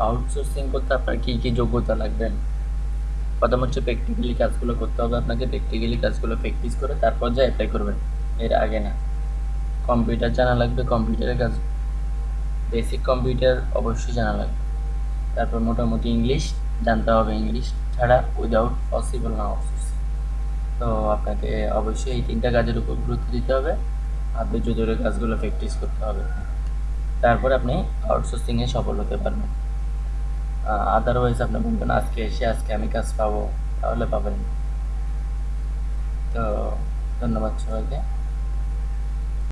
Outsourcing করতে আপনার কী কী যোগ্যতা লাগবে? প্রথম হচ্ছে প্র্যাকটিক্যালি কাজগুলো করতে হবে আপনাকে প্র্যাকটিক্যালি কাজগুলো প্র্যাকটিস করে তারপর যা অ্যাপ্লাই করবেন। এর আগে না। কম্পিউটার জানা লাগবে কম্পিউটারের কাজ। বেসিক কম্পিউটার অবশ্যই জানা লাগবে। তারপর মোটামুটি ইংলিশ জানতে হবে ইংলিশ ছাড়া উইদাউট পসিবল না আউটসোর্সিং তো আপনাকে অবশ্যই এই তিনটা কাজের উপর গুরুত্ব দিতে হবে। ধৈর্য ধরে কাজগুলো প্র্যাকটিস করতে হবে। তারপর আপনি আউটসোর্সিংয়ে সফল হতে পারবেন। আদারওয়াইজ আপনি বলবেন আজকে এসে আজকে আমি কাজ পাবো তাহলে পাবেন। তো ধন্যবাদ সবাইকে।